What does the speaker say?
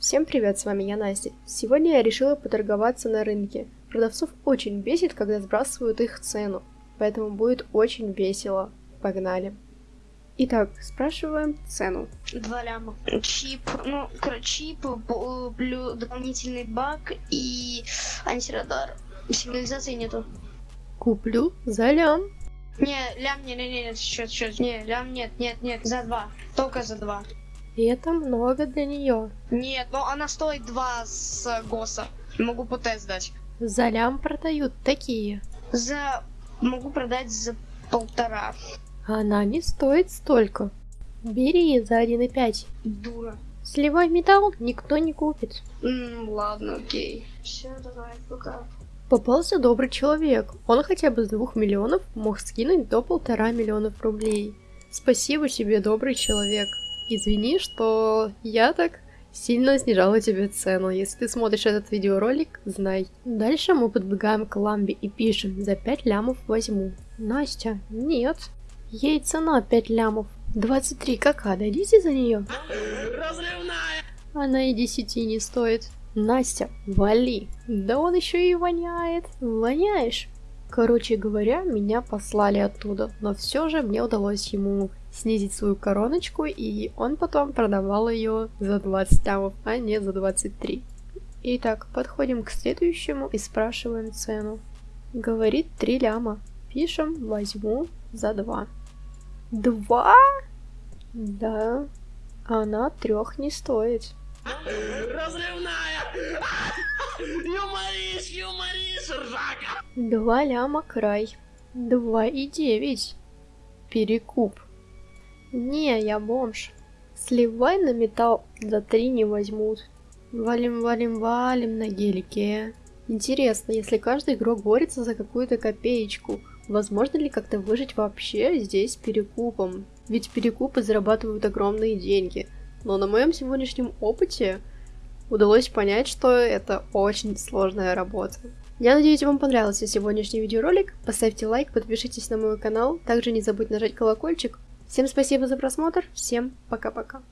Всем привет, с вами я Настя. Сегодня я решила поторговаться на рынке. Продавцов очень бесит, когда сбрасывают их цену, поэтому будет очень весело. Погнали. Итак, спрашиваем цену. Два ляма. Чип, ну, короче, чип, блю, дополнительный баг и антирадар. Сигнализации нету. Куплю за лям. Не, лям, не, не, не, нет, счет, счет. Не, лям, нет, нет, нет, за два. Только за два. И это много для нее. Нет, но она стоит два с ГОСа. Могу по тест дать. За лям продают такие. За... Могу продать за полтора. Она не стоит столько. Бери за 1,5. Дура. Сливай металл никто не купит. М, ладно, окей. Все, давай, пока. Попался добрый человек. Он хотя бы с двух миллионов мог скинуть до полтора миллионов рублей. Спасибо тебе, добрый человек. Извини, что я так сильно снижала тебе цену. Если ты смотришь этот видеоролик, знай. Дальше мы подбегаем к ламбе и пишем «За 5 лямов возьму». Настя, нет. Ей цена 5 лямов. 23 кака, дадите за нее? Она и 10 не стоит. Настя, вали. Да он еще и воняет. Воняешь. Короче говоря, меня послали оттуда, но все же мне удалось ему снизить свою короночку, и он потом продавал ее за 20 лямов, а не за 23. Итак, подходим к следующему и спрашиваем цену. Говорит 3 ляма. Пишем возьму за 2. 2? Да. Она трех не стоит. Разрывная! Юморишь, юморишь, ржака! Два ляма край. Два и девять. Перекуп. Не, я бомж. Сливай на металл, за три не возьмут. Валим, валим, валим на гелике. Интересно, если каждый игрок борется за какую-то копеечку, возможно ли как-то выжить вообще здесь перекупом? Ведь перекупы зарабатывают огромные деньги. Но на моем сегодняшнем опыте удалось понять, что это очень сложная работа. Я надеюсь, вам понравился сегодняшний видеоролик. Поставьте лайк, подпишитесь на мой канал. Также не забудьте нажать колокольчик. Всем спасибо за просмотр. Всем пока-пока.